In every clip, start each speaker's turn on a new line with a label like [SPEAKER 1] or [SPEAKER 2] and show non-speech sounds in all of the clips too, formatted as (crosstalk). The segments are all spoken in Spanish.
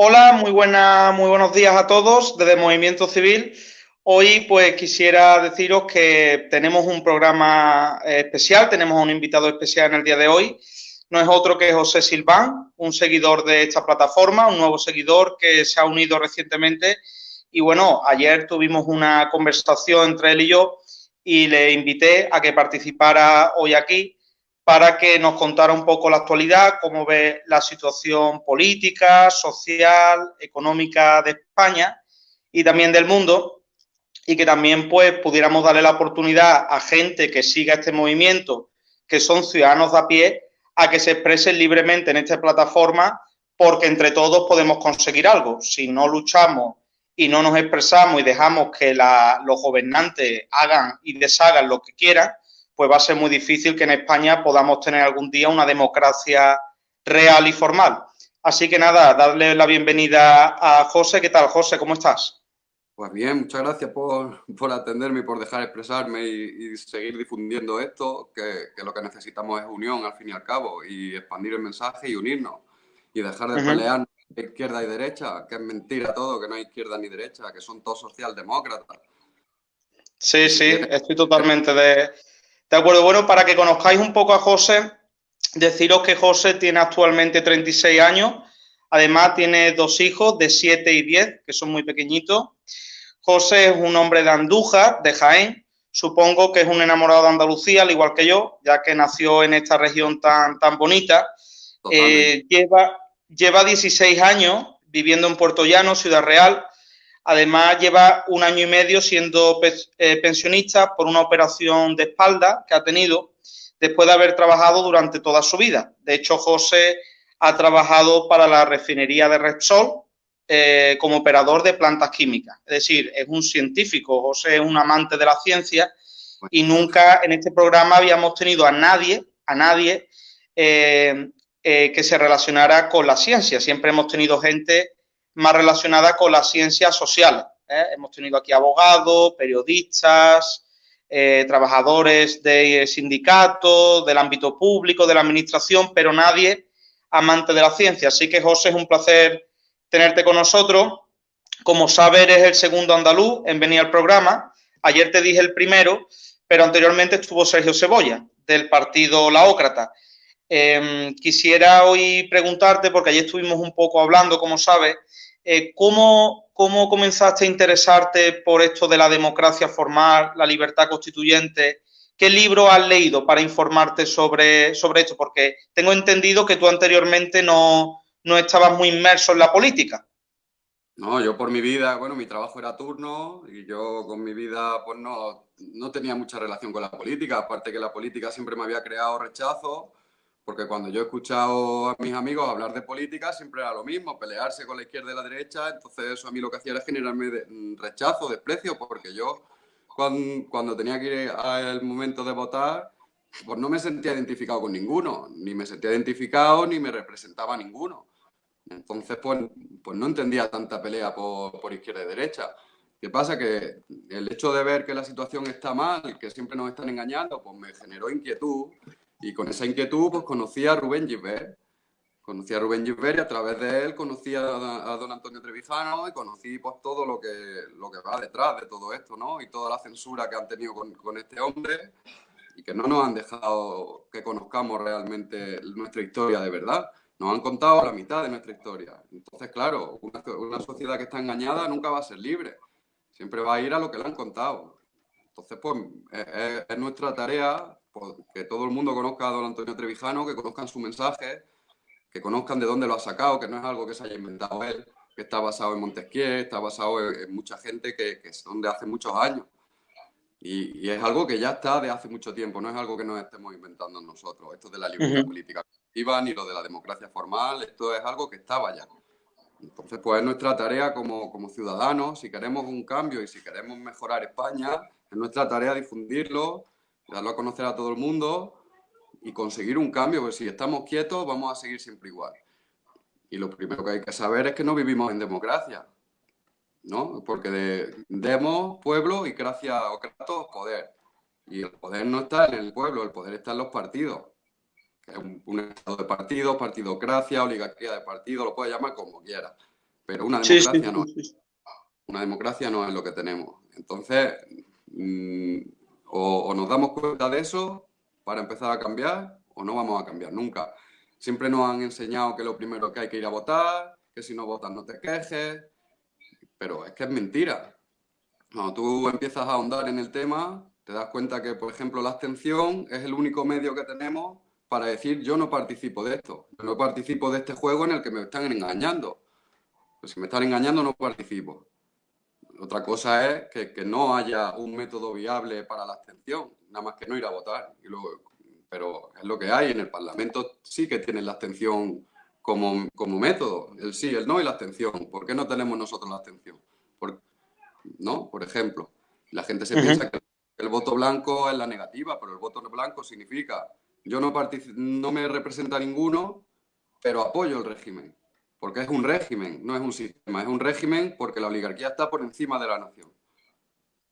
[SPEAKER 1] Hola, muy, buena, muy buenos días a todos desde Movimiento Civil. Hoy pues quisiera deciros que tenemos un programa eh, especial, tenemos un invitado especial en el día de hoy. No es otro que José Silván, un seguidor de esta plataforma, un nuevo seguidor que se ha unido recientemente. Y bueno, ayer tuvimos una conversación entre él y yo y le invité a que participara hoy aquí para que nos contara un poco la actualidad, cómo ve la situación política, social, económica de España y también del mundo, y que también pues pudiéramos darle la oportunidad a gente que siga este movimiento, que son ciudadanos de a pie, a que se expresen libremente en esta plataforma, porque entre todos podemos conseguir algo. Si no luchamos y no nos expresamos y dejamos que los gobernantes hagan y deshagan lo que quieran, pues va a ser muy difícil que en España podamos tener algún día una democracia real y formal. Así que nada, darle la bienvenida a José. ¿Qué tal, José? ¿Cómo estás?
[SPEAKER 2] Pues bien, muchas gracias por, atenderme y por dejar expresarme y, seguir difundiendo esto, que, lo que necesitamos es unión al fin y al cabo y expandir el mensaje y unirnos y dejar de pelear izquierda y derecha, que es mentira todo, que no hay izquierda ni derecha, que son todos socialdemócratas.
[SPEAKER 1] Sí, sí, estoy totalmente de, de acuerdo, bueno, para que conozcáis un poco a José, deciros que José tiene actualmente 36 años, además tiene dos hijos de 7 y 10, que son muy pequeñitos. José es un hombre de Andújar, de Jaén, supongo que es un enamorado de Andalucía, al igual que yo, ya que nació en esta región tan, tan bonita. Eh, lleva, lleva 16 años viviendo en Puerto Llano, Ciudad Real, Además, lleva un año y medio siendo eh, pensionista por una operación de espalda que ha tenido después de haber trabajado durante toda su vida. De hecho, José ha trabajado para la refinería de Repsol eh, como operador de plantas químicas. Es decir, es un científico, José es un amante de la ciencia y nunca en este programa habíamos tenido a nadie, a nadie eh, que se relacionara con la ciencia. Siempre hemos tenido gente más relacionada con las ciencias sociales. ¿eh? Hemos tenido aquí abogados, periodistas, eh, trabajadores de sindicatos, del ámbito público, de la administración, pero nadie amante de la ciencia. Así que, José, es un placer tenerte con nosotros. Como sabes, eres el segundo andaluz en venir al programa. Ayer te dije el primero, pero anteriormente estuvo Sergio Cebolla, del partido Laócrata. Em, quisiera hoy preguntarte, porque ayer estuvimos un poco hablando, como sabes, eh, ¿cómo, comenzaste a interesarte por esto de la democracia formal, la libertad constituyente? ¿Qué libro has leído para informarte sobre, sobre esto? Porque tengo entendido que tú anteriormente no, estabas muy inmerso en la política.
[SPEAKER 2] No, yo por mi vida, bueno, mi trabajo era turno y yo con mi vida pues no, no tenía mucha relación con la política, aparte que la política siempre me había creado rechazo porque cuando yo he escuchado a mis amigos hablar de política, siempre era lo mismo, pelearse con la izquierda y la derecha, entonces eso a mí lo que hacía era generarme mm, rechazo, desprecio, porque yo cuando, tenía que ir al momento de votar, pues no me sentía identificado con ninguno, ni me sentía identificado ni me representaba ninguno. Entonces, pues, pues no entendía tanta pelea por, por izquierda y derecha. ¿Qué pasa? Que el hecho de ver que la situación está mal, que siempre nos están engañando, pues me generó inquietud y con esa inquietud, pues conocí a Rubén Gilbert. Conocí a Rubén Gilbert y a través de él conocí a, don Antonio Trevijano y conocí pues todo lo que, lo que va detrás de todo esto, ¿no? Y toda la censura que han tenido con, con este hombre y que no nos han dejado que conozcamos realmente nuestra historia de verdad. Nos han contado la mitad de nuestra historia. Entonces, claro, una, una sociedad que está engañada nunca va a ser libre. Siempre va a ir a lo que le han contado. Entonces, pues, es, es nuestra tarea que todo el mundo conozca a don Antonio Trevijano, que conozcan su mensaje, que conozcan de dónde lo ha sacado, que no es algo que se haya inventado él, que está basado en Montesquieu, está basado en, mucha gente que, que, son de hace muchos años. Y, es algo que ya está de hace mucho tiempo, no es algo que nos estemos inventando nosotros. Esto de la libertad política activa ni lo de la democracia formal, esto es algo que estaba ya. Entonces, pues es nuestra tarea como, como ciudadanos, si queremos un cambio y si queremos mejorar España, es nuestra tarea difundirlo, darlo a conocer a todo el mundo y conseguir un cambio, porque si estamos quietos vamos a seguir siempre igual. Y lo primero que hay que saber es que no vivimos en democracia, ¿no? Porque de, demos, pueblo y gracia o kratos, poder. Y el poder no está en el pueblo, el poder está en los partidos. Es un, estado de partidos, partidocracia, oligarquía de partidos, lo puede llamar como quiera. pero una democracia no. Una democracia no es lo que tenemos. Entonces, mm, o, nos damos cuenta de eso para empezar a cambiar o no vamos a cambiar nunca. Siempre nos han enseñado que lo primero que hay que ir a votar, que si no votas no te quejes, pero es que es mentira. Cuando tú empiezas a ahondar en el tema, te das cuenta que, por ejemplo, la abstención es el único medio que tenemos para decir yo no participo de esto, yo no participo de este juego en el que me están engañando. Pues si me están engañando no participo. Otra cosa es que, no haya un método viable para la abstención, nada más que no ir a votar. pero es lo que hay. En el Parlamento sí que tienen la abstención como, como método, el sí, el no y la abstención. ¿Por qué no tenemos nosotros la abstención? Por, ¿No? Por ejemplo, la gente se piensa que el voto blanco es la negativa, pero el voto blanco significa yo no, no me representa ninguno, pero apoyo el régimen porque es un régimen, no es un sistema, es un régimen porque la oligarquía está por encima de la nación.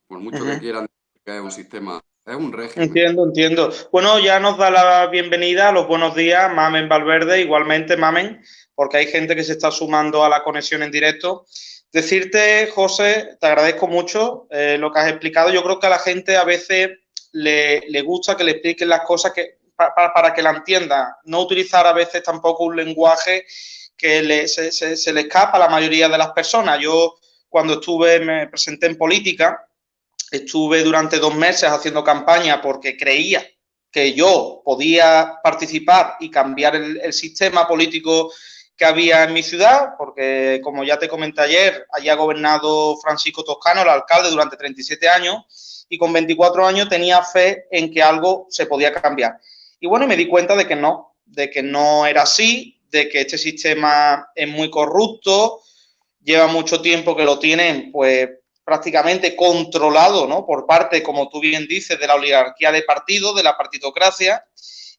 [SPEAKER 2] Por mucho que quieran que es un sistema, es un régimen.
[SPEAKER 1] Entiendo, entiendo. Bueno, ya nos da la bienvenida, los buenos días, Mamen Valverde, igualmente Mamen, porque hay gente que se está sumando a la conexión en directo. Decirte, José, te agradezco mucho eh, lo que has explicado. Yo creo que a la gente a veces le, gusta que le expliquen las cosas que, para que la entienda. No utilizar a veces tampoco un lenguaje que se, le escapa a la mayoría de las personas. Yo cuando estuve, me presenté en política, estuve durante dos meses haciendo campaña porque creía que yo podía participar y cambiar el, sistema político que había en mi ciudad, porque como ya te comenté ayer, allí ha gobernado Francisco Toscano, el alcalde, durante 37 años, y con 24 años tenía fe en que algo se podía cambiar. Y bueno, me di cuenta de que no, de que no era así, de que este sistema es muy corrupto, lleva mucho tiempo que lo tienen pues prácticamente controlado, ¿no? Por parte, como tú bien dices, de la oligarquía de partido, de la partitocracia,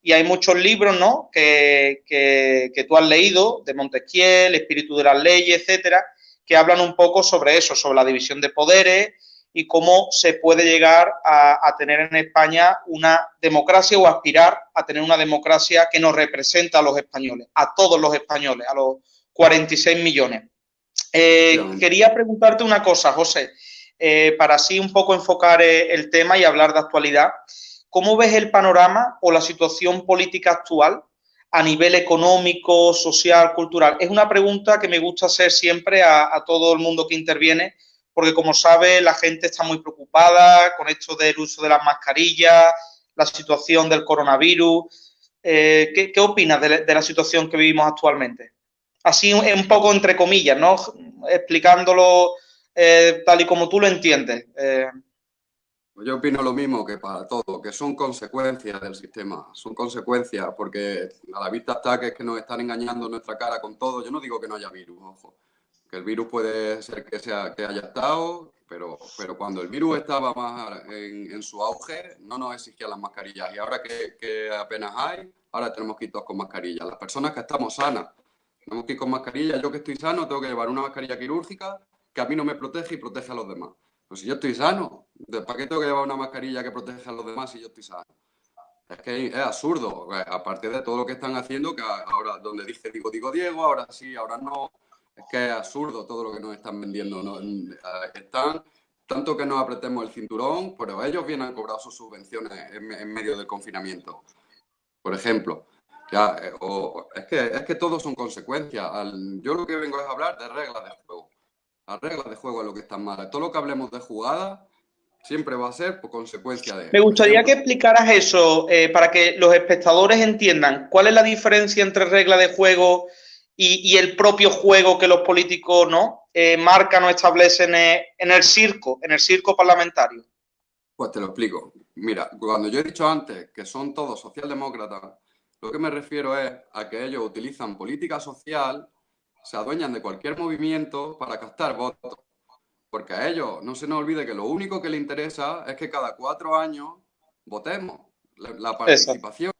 [SPEAKER 1] y hay muchos libros, ¿no? Que, que, tú has leído, de Montesquieu, El espíritu de las leyes, etcétera, que hablan un poco sobre eso, sobre la división de poderes, y cómo se puede llegar a, tener en España una democracia o aspirar a tener una democracia que nos representa a los españoles, a todos los españoles, a los 46 millones. Eh, quería preguntarte una cosa, José, eh, para así un poco enfocar eh, el tema y hablar de actualidad. ¿Cómo ves el panorama o la situación política actual a nivel económico, social, cultural? Es una pregunta que me gusta hacer siempre a todo el mundo que interviene porque como sabe la gente está muy preocupada con esto del uso de las mascarillas, la situación del coronavirus. Eh, ¿qué, opinas de, la situación que vivimos actualmente? Así un poco entre comillas, ¿no? Explicándolo eh, tal y como tú lo entiendes. Eh.
[SPEAKER 2] Yo opino lo mismo que para todo, que son consecuencias del sistema, son consecuencias, porque a la vista está que es que nos están engañando nuestra cara con todo. Yo no digo que no haya virus, ojo, que el virus puede ser que, sea, que haya estado, pero, pero cuando el virus estaba más en, su auge, no nos exigían las mascarillas. Y ahora que, apenas hay, ahora tenemos que ir todos con mascarillas. Las personas que estamos sanas, tenemos que ir con mascarillas. Yo que estoy sano, tengo que llevar una mascarilla quirúrgica que a mí no me protege y protege a los demás. Pues si yo estoy sano, ¿para qué tengo que llevar una mascarilla que protege a los demás si yo estoy sano? Es que es absurdo, aparte de todo lo que están haciendo, que ahora donde dice digo, digo Diego, ahora sí, ahora no, es que es absurdo todo lo que nos están vendiendo. Eh, están, tanto que nos apretemos el cinturón, pero ellos vienen a cobrar sus subvenciones en, medio del confinamiento. Por ejemplo. Ya, eh, es, que, es que todos son consecuencias. yo lo que vengo es hablar de reglas de juego. Las reglas de juego es lo que están mal. Todo lo que hablemos de jugada siempre va a ser por consecuencia de...
[SPEAKER 1] Me gustaría que explicaras eso eh, para que los espectadores entiendan cuál es la diferencia entre regla de juego y, el propio juego que los políticos no eh, marcan o establecen en el circo, en el circo parlamentario?
[SPEAKER 2] Pues te lo explico. Mira, cuando yo he dicho antes que son todos socialdemócratas, lo que me refiero es a que ellos utilizan política social, se adueñan de cualquier movimiento para captar votos. Porque a ellos no se nos olvide que lo único que les interesa es que cada cuatro años votemos. La, participación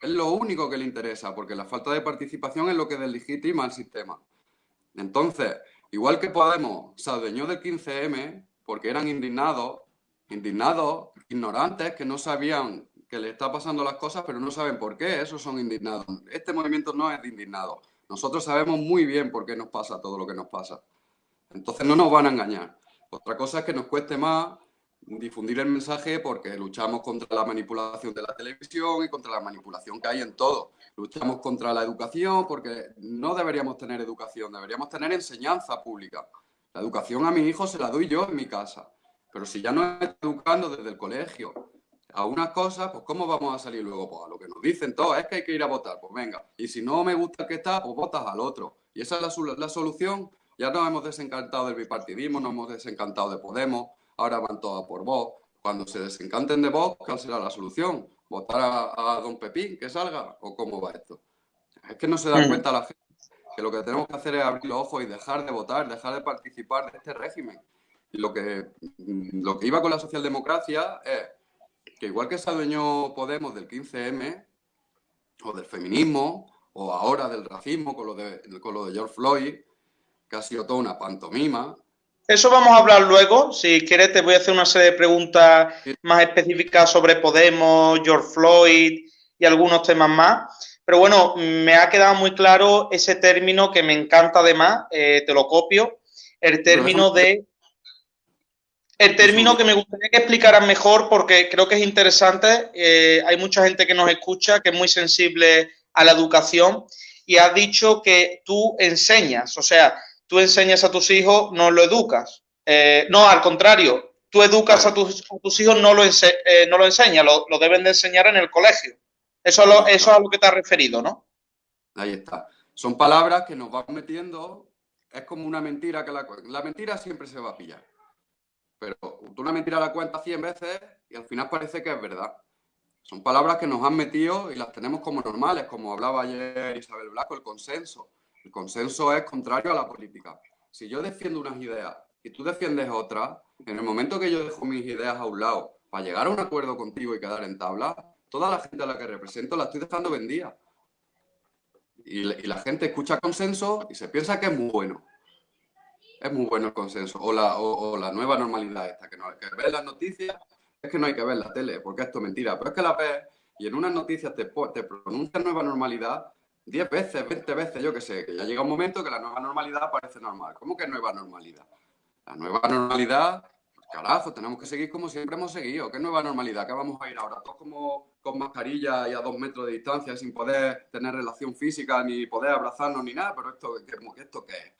[SPEAKER 2] es lo único que le interesa, porque la falta de participación es lo que deslegitima al sistema. Entonces, igual que Podemos se adueñó del 15M porque eran indignados, indignados, ignorantes, que no sabían que le está pasando las cosas, pero no saben por qué, esos son indignados. Este movimiento no es de indignados. Nosotros sabemos muy bien por qué nos pasa todo lo que nos pasa. Entonces no nos van a engañar. Otra cosa es que nos cueste más difundir el mensaje porque luchamos contra la manipulación de la televisión y contra la manipulación que hay en todo. Luchamos contra la educación porque no deberíamos tener educación, deberíamos tener enseñanza pública. La educación a mi hijo se la doy yo en mi casa. Pero si ya no estoy educando desde el colegio a unas cosas, pues ¿cómo vamos a salir luego? Pues a lo que nos dicen todos, es que hay que ir a votar, pues venga. Y si no me gusta el que está, pues votas al otro. Y esa es la, la solución. Ya nos hemos desencantado del bipartidismo, nos hemos desencantado de Podemos, ahora van todas por vos. Cuando se desencanten de vos, ¿cuál será la solución? ¿Votar a, don Pepín que salga? ¿O cómo va esto? Es que no se da mm. cuenta la gente que lo que tenemos que hacer es abrir los ojos y dejar de votar, dejar de participar de este régimen. Y lo que, mm, lo que iba con la socialdemocracia es que igual que se adueñó Podemos del 15M, o del feminismo, o ahora del racismo con lo de, con lo de George Floyd, que ha sido toda una pantomima,
[SPEAKER 1] eso vamos a hablar luego. Si quieres, te voy a hacer una serie de preguntas más específicas sobre Podemos, George Floyd y algunos temas más. Pero bueno, me ha quedado muy claro ese término que me encanta además, eh, te lo copio, el término de... El término que me gustaría que explicaras mejor porque creo que es interesante. Eh, hay mucha gente que nos escucha que es muy sensible a la educación y has dicho que tú enseñas, o sea, tú enseñas a tus hijos, no lo educas. Eh, no, al contrario, tú educas a tus, hijos, no lo, eh, no lo enseñas, lo, deben de enseñar en el colegio. Eso, eso es a lo que te has referido, ¿no?
[SPEAKER 2] Ahí está. Son palabras que nos van metiendo, es como una mentira que la, la mentira siempre se va a pillar. Pero tú una mentira la cuentas 100 veces y al final parece que es verdad. Son palabras que nos han metido y las tenemos como normales, como hablaba ayer Isabel Blanco, el consenso. El consenso es contrario a la política. Si yo defiendo unas ideas y tú defiendes otras, en el momento que yo dejo mis ideas a un lado para llegar a un acuerdo contigo y quedar en tabla, toda la gente a la que represento la estoy dejando vendida. Y, la gente escucha consenso y se piensa que es muy bueno. Es muy bueno el consenso. O la, nueva normalidad esta, que no hay que ver las noticias, es que no hay que ver la tele, porque esto es mentira. Pero es que la ves y en unas noticias te, te pronuncia nueva normalidad 10 veces, 20 veces, yo qué sé, que ya llega un momento que la nueva normalidad parece normal. ¿Cómo que nueva normalidad? La nueva normalidad, pues, carajo, tenemos que seguir como siempre hemos seguido. ¿Qué nueva normalidad? ¿Qué vamos a ir ahora? Todos como con mascarilla y a dos metros de distancia sin poder tener relación física, ni poder abrazarnos, ni nada. Pero esto, ¿qué, esto qué es?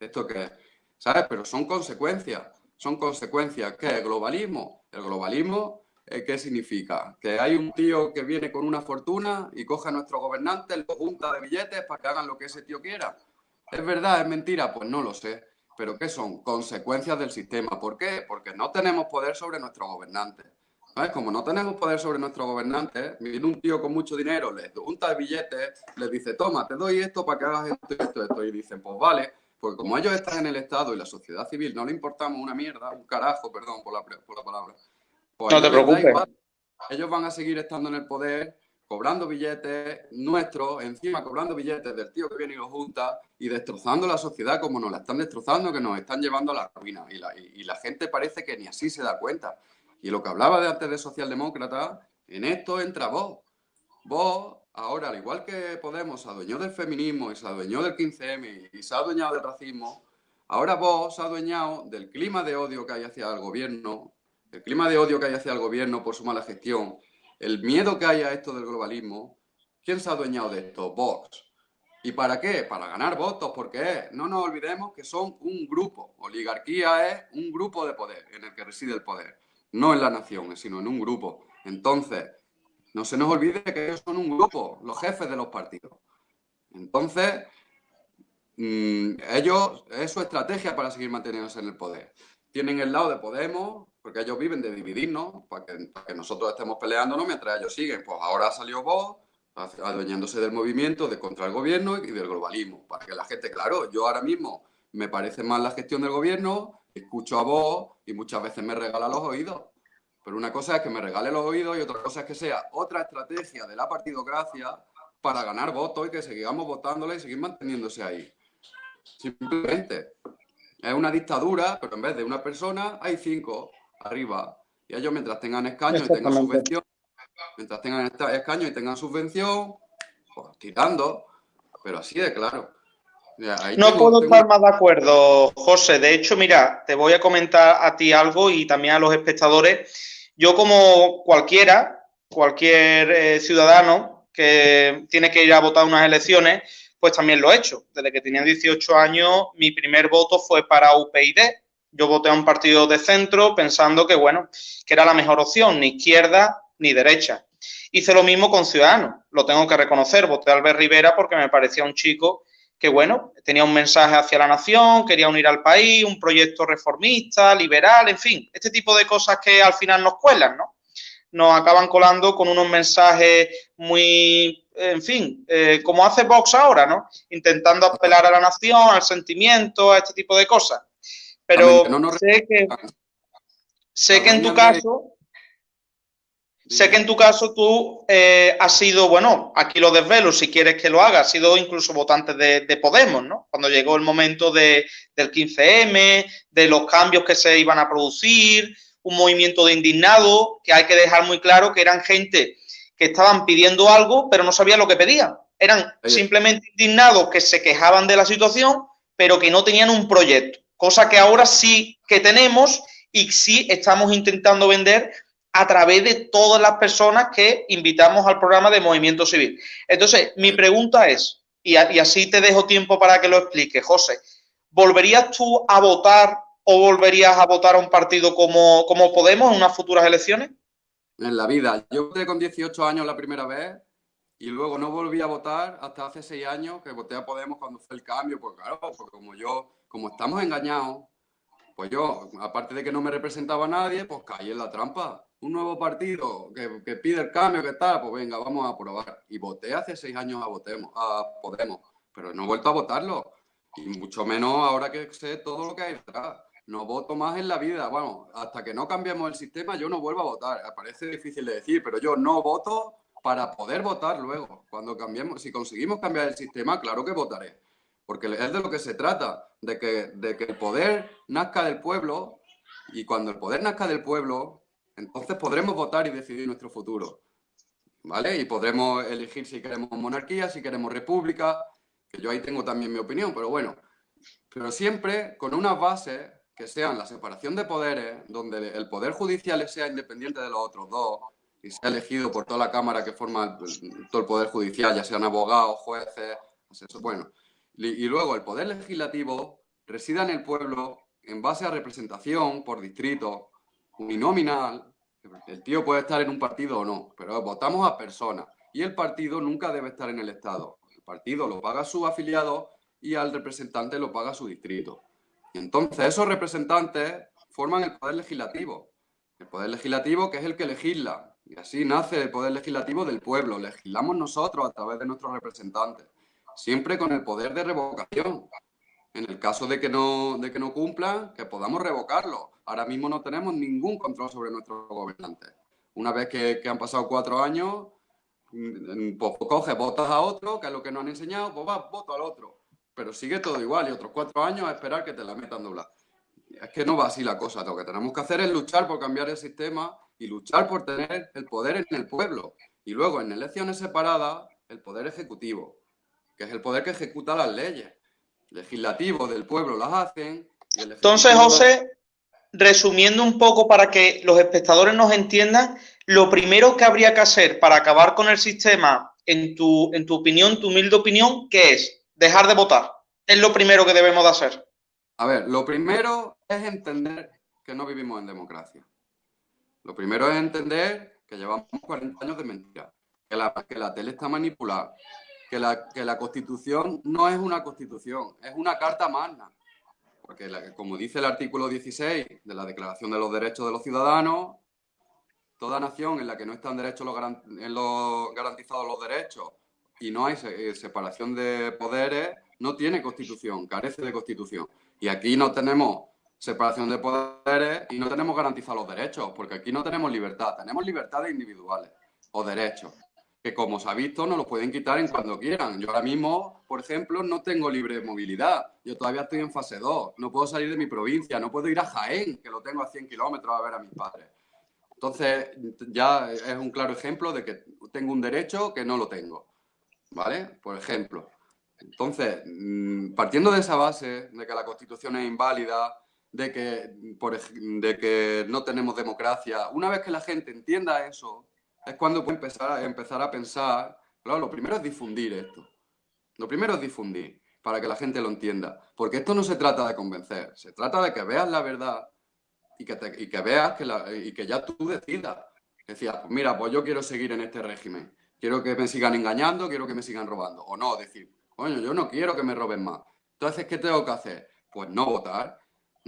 [SPEAKER 2] ¿Esto qué es? ¿Sabes? Pero son consecuencias. Son consecuencias. ¿Qué es? ¿Globalismo? El globalismo eh, ¿qué significa? Que hay un tío que viene con una fortuna y coge a nuestro gobernante, lo junta de billetes para que hagan lo que ese tío quiera. ¿Es verdad? ¿Es mentira? Pues no lo sé. ¿Pero qué son? Consecuencias del sistema. ¿Por qué? Porque no tenemos poder sobre nuestro gobernante. ¿Sabes? Como no tenemos poder sobre nuestro gobernante, viene un tío con mucho dinero, les junta de billetes, les dice, toma, te doy esto para que hagas esto, esto, esto. Y dicen, pues vale, porque como ellos están en el Estado y la sociedad civil no le importamos una mierda, un carajo, perdón por la, por la palabra,
[SPEAKER 1] pues no te preocupes.
[SPEAKER 2] ellos van a seguir estando en el poder, cobrando billetes nuestros, encima cobrando billetes del tío que viene y lo junta y destrozando la sociedad como nos la están destrozando, que nos están llevando a la ruina. Y la, y, la gente parece que ni así se da cuenta. Y lo que hablaba de antes de socialdemócrata, en esto entra vos. Vos, ahora, al igual que Podemos, se adueñó del feminismo y se adueñó del 15M y se ha adueñado del racismo, ahora vos se ha adueñado del clima de odio que hay hacia el gobierno, el clima de odio que hay hacia el gobierno por su mala gestión, el miedo que hay a esto del globalismo, ¿quién se ha adueñado de esto? Vox. ¿Y para qué? Para ganar votos, porque no nos olvidemos que son un grupo. Oligarquía es un grupo de poder en el que reside el poder, no en la nación, sino en un grupo. Entonces, no se nos olvide que ellos son un grupo, los jefes de los partidos. Entonces, mm, ellos, es su estrategia para seguir manteniéndose en el poder. Tienen el lado de Podemos, porque ellos viven de dividirnos, para que, nosotros estemos peleándonos mientras ellos siguen. Pues ahora salió vos, adueñándose del movimiento de contra el gobierno y del globalismo, para que la gente, claro, yo ahora mismo me parece mal la gestión del gobierno, escucho a vos y muchas veces me regala los oídos. Pero una cosa es que me regale los oídos y otra cosa es que sea otra estrategia de la partidocracia para ganar votos y que sigamos votándole y seguir manteniéndose ahí. Simplemente. Es una dictadura, pero en vez de una persona hay cinco arriba. Y ellos mientras tengan escaños y tengan subvención, mientras tengan escaños y tengan subvención, pues tirando, pero así de claro.
[SPEAKER 1] no puedo estar más de acuerdo, José. De hecho, mira, te voy a comentar a ti algo y también a los espectadores. Yo como cualquiera, cualquier eh, ciudadano que tiene que ir a votar unas elecciones, pues también lo he hecho. Desde que tenía 18 años, mi primer voto fue para UPyD. Yo voté a un partido de centro pensando que, bueno, que era la mejor opción, ni izquierda ni derecha. Hice lo mismo con Ciudadanos, lo tengo que reconocer. Voté a Albert Rivera porque me parecía un chico que, bueno, tenía un mensaje hacia la nación, quería unir al país, un proyecto reformista, liberal, en fin, este tipo de cosas que al final nos cuelan, ¿no? Nos acaban colando con unos mensajes muy, en fin, eh, como hace Vox ahora, ¿no? Intentando apelar a la nación, al sentimiento, a este tipo de cosas. Pero sé que, sé que en tu caso Sé que en tu caso tú eh, has sido, bueno, aquí lo desvelo si quieres que lo haga, has sido incluso votante de, Podemos, ¿no? Cuando llegó el momento de, del 15M, de los cambios que se iban a producir, un movimiento de indignado, que hay que dejar muy claro que eran gente que estaban pidiendo algo, pero no sabían lo que pedían. Eran simplemente indignados que se quejaban de la situación, pero que no tenían un proyecto, cosa que ahora sí que tenemos y sí estamos intentando vender a través de todas las personas que invitamos al programa de Movimiento Civil. Entonces, mi pregunta es, y, así te dejo tiempo para que lo explique, José, ¿volverías tú a votar o volverías a votar a un partido como, como Podemos en unas futuras elecciones?
[SPEAKER 2] En la vida. Yo voté con 18 años la primera vez y luego no volví a votar hasta hace seis años que voté a Podemos cuando fue el cambio, pues claro, porque como yo, como estamos engañados, pues yo, aparte de que no me representaba nadie, pues caí en la trampa un nuevo partido que, pide el cambio, que tal, pues venga, vamos a probar. Y voté hace seis años a, votemos, a Podemos, pero no he vuelto a votarlo. Y mucho menos ahora que sé todo lo que hay detrás. No voto más en la vida. Bueno, hasta que no cambiemos el sistema, yo no vuelvo a votar. Parece difícil de decir, pero yo no voto para poder votar luego. Cuando cambiemos, si conseguimos cambiar el sistema, claro que votaré. Porque es de lo que se trata, de que, de que el poder nazca del pueblo y cuando el poder nazca del pueblo, entonces podremos votar y decidir nuestro futuro. ¿Vale? Y podremos elegir si queremos monarquía, si queremos república, que yo ahí tengo también mi opinión, pero bueno. Pero siempre con unas bases que sean la separación de poderes, donde el poder judicial sea independiente de los otros dos y sea elegido por toda la Cámara que forma todo el poder judicial, ya sean abogados, jueces, bueno. Y luego el poder legislativo resida en el pueblo en base a representación por distrito, uninominal, el tío puede estar en un partido o no, pero votamos a personas. Y el partido nunca debe estar en el Estado. El partido lo paga su afiliado y al representante lo paga su distrito. Y entonces esos representantes forman el poder legislativo. El poder legislativo que es el que legisla. Y así nace el poder legislativo del pueblo. Legislamos nosotros a través de nuestros representantes. Siempre con el poder de revocación. En el caso de que no, de que no cumplan, que podamos revocarlo ahora mismo no tenemos ningún control sobre nuestros gobernantes. Una vez que, han pasado cuatro años, mm, pues coges, votas a otro, que es lo que nos han enseñado, pues vas, voto al otro. Pero sigue todo igual y otros cuatro años a esperar que te la metan doblada. Es que no va así la cosa. Lo que tenemos que hacer es luchar por cambiar el sistema y luchar por tener el poder en el pueblo. Y luego, en elecciones separadas, el poder ejecutivo, que es el poder que ejecuta las leyes. Legislativo del pueblo las hacen.
[SPEAKER 1] Entonces, José, resumiendo un poco para que los espectadores nos entiendan, lo primero que habría que hacer para acabar con el sistema, en tu, en tu opinión, tu humilde opinión, ¿qué es? Dejar de votar. Es lo primero que debemos de hacer.
[SPEAKER 2] A ver, lo primero es entender que no vivimos en democracia. Lo primero es entender que llevamos 40 años de mentira, que la, que la tele está manipulada, que la, que la constitución no es una constitución, es una carta magna porque como dice el artículo 16 de la Declaración de los Derechos de los Ciudadanos, toda nación en la que no están derechos los, garantizados los derechos y no hay eh, separación de poderes, no tiene constitución, carece de constitución. Y aquí no tenemos separación de poderes y no tenemos garantizados los derechos, porque aquí no tenemos libertad, tenemos libertades individuales o derechos que como se ha visto nos lo pueden quitar en cuando quieran. Yo ahora mismo, por ejemplo, no tengo libre movilidad. Yo todavía estoy en fase 2. No puedo salir de mi provincia, no puedo ir a Jaén, que lo tengo a 100 kilómetros a ver a mis padres. Entonces, ya es un claro ejemplo de que tengo un derecho que no lo tengo. ¿Vale? Por ejemplo. Entonces, mm, partiendo de esa base, de que la Constitución es inválida, de que, de que no tenemos democracia, una vez que la gente entienda eso, es cuando puede empezar a, empezar a pensar, claro, lo primero es difundir esto. Lo primero es difundir, para que la gente lo entienda. Porque esto no se trata de convencer, se trata de que veas la verdad y que, y que veas que y que ya tú decidas. Decías, pues mira, pues yo quiero seguir en este régimen. Quiero que me sigan engañando, quiero que me sigan robando. O no, decir, coño, yo no quiero que me roben más. Entonces, ¿qué tengo que hacer? Pues no votar.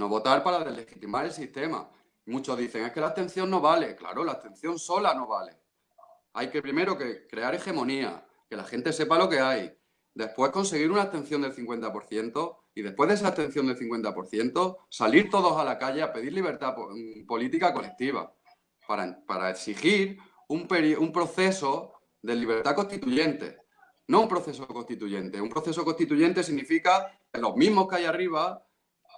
[SPEAKER 2] No votar para deslegitimar el sistema. Muchos dicen, es que la abstención no vale. Claro, la abstención sola no vale. Hay que primero que crear hegemonía, que la gente sepa lo que hay. Después conseguir una abstención del 50% y después de esa abstención del 50% salir todos a la calle a pedir libertad mm, política colectiva para, para exigir un, un proceso de libertad constituyente. No un proceso constituyente. Un proceso constituyente significa que los mismos que hay arriba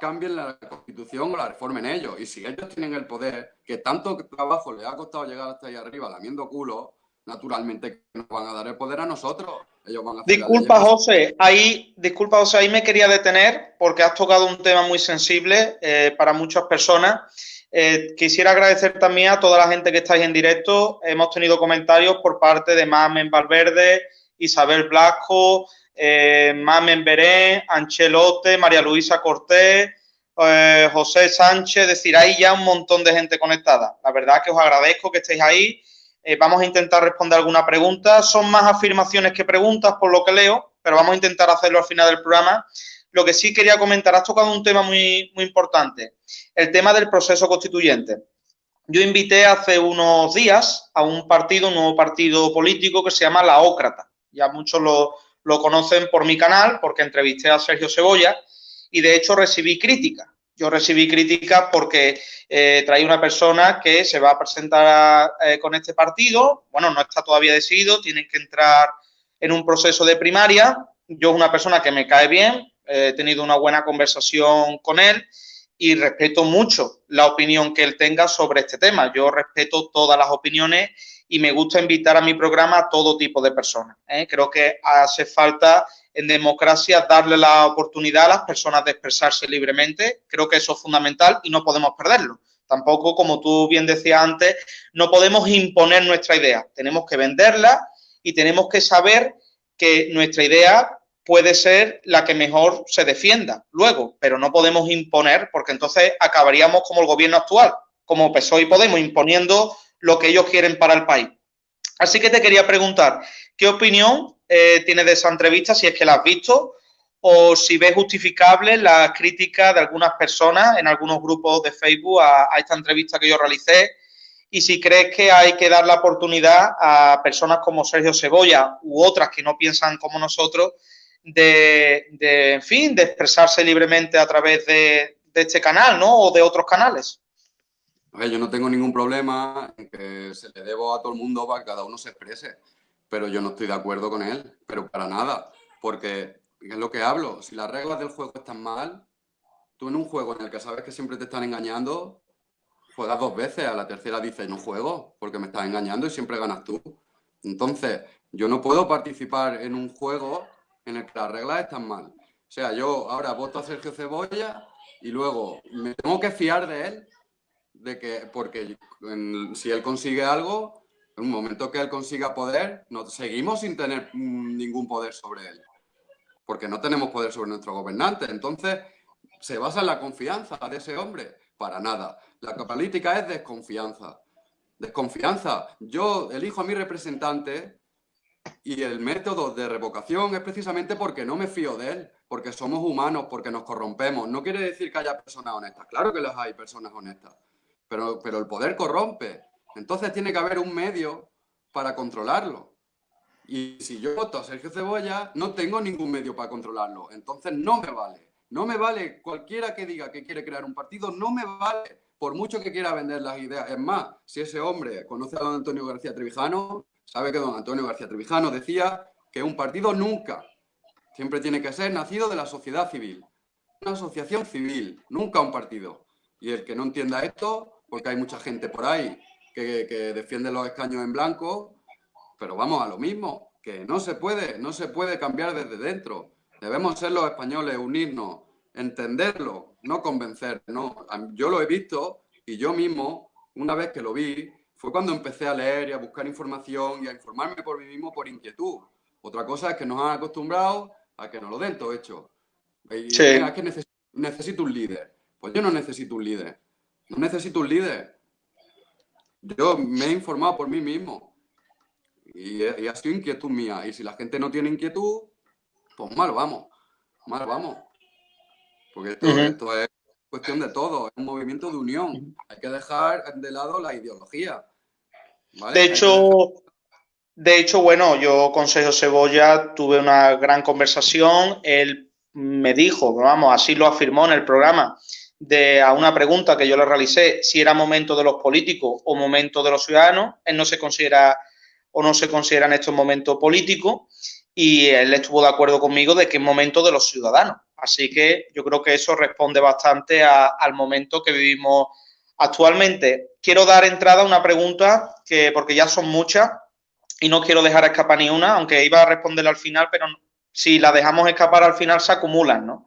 [SPEAKER 2] cambien la constitución o la reformen ellos. Y si ellos tienen el poder, que tanto trabajo les ha costado llegar hasta ahí arriba lamiendo culo, naturalmente nos van a dar el poder a nosotros. Ellos van a
[SPEAKER 1] disculpa, José, ahí, disculpa, José, ahí me quería detener porque has tocado un tema muy sensible eh, para muchas personas. Eh, quisiera agradecer también a toda la gente que estáis en directo. Hemos tenido comentarios por parte de Mamen Valverde, Isabel Blasco, eh, Mamen Berén, Anchelote, María Luisa Cortés, eh, José Sánchez. Es decir, hay ya un montón de gente conectada. La verdad que os agradezco que estéis ahí. vamos a intentar responder alguna pregunta. Son más afirmaciones que preguntas por lo que leo, pero vamos a intentar hacerlo al final del programa. Lo que sí quería comentar, has tocado un tema muy, muy importante, el tema del proceso constituyente. Yo invité hace unos días a un partido, un nuevo partido político que se llama La Ócrata. Ya muchos lo, conocen por mi canal porque entrevisté a Sergio Cebolla y de hecho recibí críticas. Yo recibí críticas porque eh, una persona que se va a presentar eh, con este partido. Bueno, no está todavía decidido, tienen que entrar en un proceso de primaria. Yo es una persona que me cae bien, he tenido una buena conversación con él y respeto mucho la opinión que él tenga sobre este tema. Yo respeto todas las opiniones y me gusta invitar a mi programa a todo tipo de personas. ¿eh? Creo que hace falta en democracia darle la oportunidad a las personas de expresarse libremente. Creo que eso es fundamental y no podemos perderlo. Tampoco, como tú bien decías antes, no podemos imponer nuestra idea. Tenemos que venderla y tenemos que saber que nuestra idea puede ser la que mejor se defienda luego, pero no podemos imponer porque entonces acabaríamos como el gobierno actual, como PSOE y Podemos, imponiendo lo que ellos quieren para el país. Así que te quería preguntar, ¿qué opinión eh, tienes de esa entrevista, si es que la has visto, o si ves justificable la crítica de algunas personas en algunos grupos de Facebook a, esta entrevista que yo realicé, y si crees que hay que dar la oportunidad a personas como Sergio Cebolla u otras que no piensan como nosotros de, en fin, de expresarse libremente a través de, este canal, ¿no? O de otros canales.
[SPEAKER 2] Yo no tengo ningún problema en que se le debo a todo el mundo para que cada uno se exprese, pero yo no estoy de acuerdo con él, pero para nada, porque es lo que hablo, si las reglas del juego están mal, tú en un juego en el que sabes que siempre te están engañando, juegas dos veces, a la tercera dices no juego porque me estás engañando y siempre ganas tú. Entonces, yo no puedo participar en un juego en el que las reglas están mal. O sea, yo ahora voto a Sergio Cebolla y luego me tengo que fiar de él, de que, porque si él consigue algo, en un momento que él consiga poder, no, seguimos sin tener mm, ningún poder sobre él, porque no tenemos poder sobre nuestro gobernante. Entonces, se basa en la confianza de ese hombre. Para nada. La política es desconfianza. Desconfianza. Yo elijo a mi representante y el método de revocación es precisamente porque no me fío de él, porque somos humanos, porque nos corrompemos. No quiere decir que haya personas honestas. Claro que las hay personas honestas, pero, pero el poder corrompe. Entonces tiene que haber un medio para controlarlo. Y si yo voto a Sergio Cebolla, no tengo ningún medio para controlarlo. Entonces no me vale. No me vale cualquiera que diga que quiere crear un partido, no me vale. Por mucho que quiera vender las ideas. Es más, si ese hombre conoce a don Antonio García Trevijano, Sabe que don Antonio García Trevijano decía que un partido nunca, siempre tiene que ser nacido de la sociedad civil. Una asociación civil, nunca un partido. Y el que no entienda esto, porque hay mucha gente por ahí que, defiende los escaños en blanco, pero vamos a lo mismo, que no se puede, no se puede cambiar desde dentro. Debemos ser los españoles, unirnos, entenderlo, no convencer. No. Yo lo he visto y yo mismo, una vez que lo vi, fue cuando empecé a leer y a buscar información y a informarme por mí mismo por inquietud. Otra cosa es que nos han acostumbrado a que nos lo den todo hecho. Y que necesito un líder. Pues yo no necesito un líder. No necesito un líder. Yo me he informado por mí mismo. Y, ha sido inquietud mía. Y si la gente no tiene inquietud, pues mal vamos. Mal vamos. Porque esto, es cuestión de todo. Es un movimiento de unión. Hay que dejar de lado la ideología.
[SPEAKER 1] De hecho, de hecho, bueno, yo con Sergio Cebolla tuve una gran conversación. Él me dijo, vamos, así lo afirmó en el programa, de a una pregunta que yo le realicé, si era momento de los políticos o momento de los ciudadanos, él no se considera o no se considera en estos momentos político y él estuvo de acuerdo conmigo de que es momento de los ciudadanos. Así que yo creo que eso responde bastante al momento que vivimos actualmente. Quiero dar entrada a una pregunta que, porque ya son muchas y no quiero dejar escapar ni una, aunque iba a responderla al final, pero si la dejamos escapar al final se acumulan, ¿no?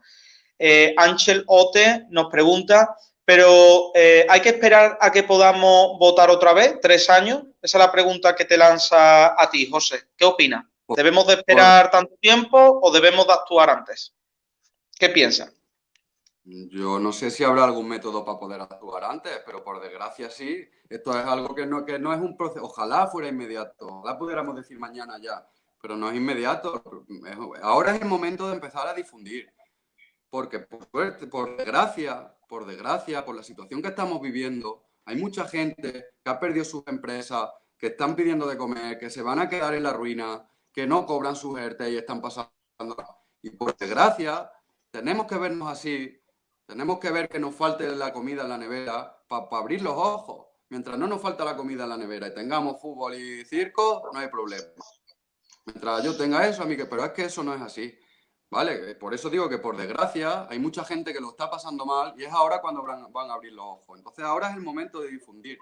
[SPEAKER 1] Eh, Ángel Ote nos pregunta, pero eh, ¿hay que esperar a que podamos votar otra vez? ¿Tres años? Esa es la pregunta que te lanza a ti, José. ¿Qué opinas? ¿Debemos de esperar tanto tiempo o debemos de actuar antes? ¿Qué piensas?
[SPEAKER 2] Yo no sé si habrá algún método para poder actuar antes, pero por desgracia sí. Esto es algo que no, que no es un proceso. Ojalá fuera inmediato. Ojalá pudiéramos decir mañana ya, pero no es inmediato. Ahora es el momento de empezar a difundir porque por por desgracia, por desgracia, por la situación que estamos viviendo, hay mucha gente que ha perdido sus empresas, que están pidiendo de comer, que se van a quedar en la ruina, que no cobran sus ERTE y están pasando. Y por desgracia, tenemos que vernos así, tenemos que ver que nos falte la comida en la nevera para abrir los ojos. Mientras no nos falta la comida en la nevera y tengamos fútbol y circo, no hay problema. Mientras yo tenga eso, a mí que, pero es que eso no es así. ¿Vale? Eh, por eso digo que por desgracia hay mucha gente que lo está pasando mal y es ahora cuando van a abrir los ojos. Entonces ahora es el momento de difundir.